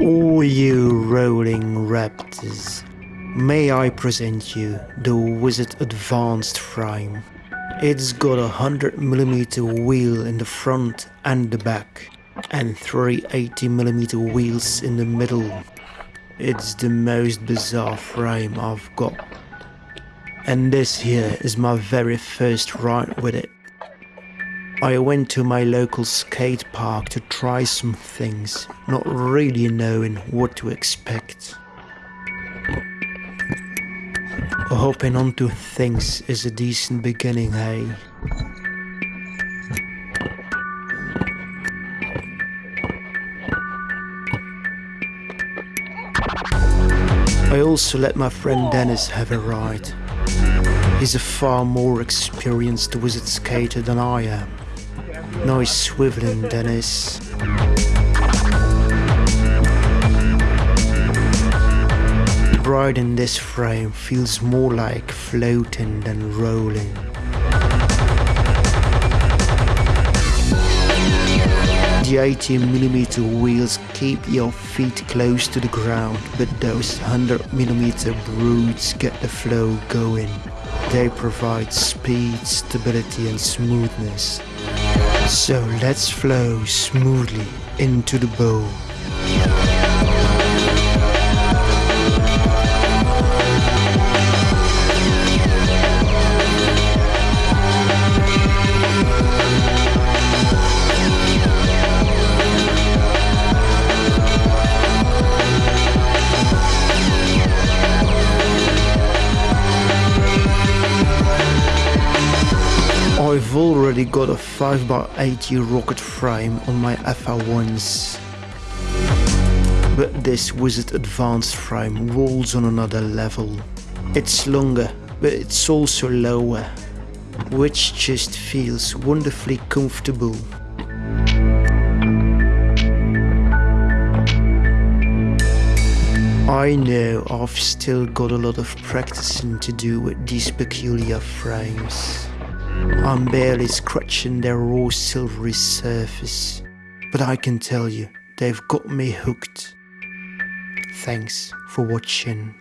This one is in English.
All you rolling raptors, may I present you the Wizard Advanced frame. It's got a 100mm wheel in the front and the back, and three 80mm wheels in the middle. It's the most bizarre frame I've got. And this here is my very first ride with it. I went to my local skate park to try some things, not really knowing what to expect. Hopping onto things is a decent beginning, hey? I also let my friend Dennis have a ride. He's a far more experienced wizard skater than I am. Nice swiveling, Dennis. Riding this frame feels more like floating than rolling. The 18mm wheels keep your feet close to the ground, but those 100mm brutes get the flow going. They provide speed, stability and smoothness. So let's flow smoothly into the bowl. I've already got a 5x80 rocket frame on my FR1s. But this Wizard Advanced frame rolls on another level. It's longer, but it's also lower, which just feels wonderfully comfortable. I know I've still got a lot of practicing to do with these peculiar frames. I'm barely scratching their raw silvery surface, but I can tell you, they've got me hooked. Thanks for watching.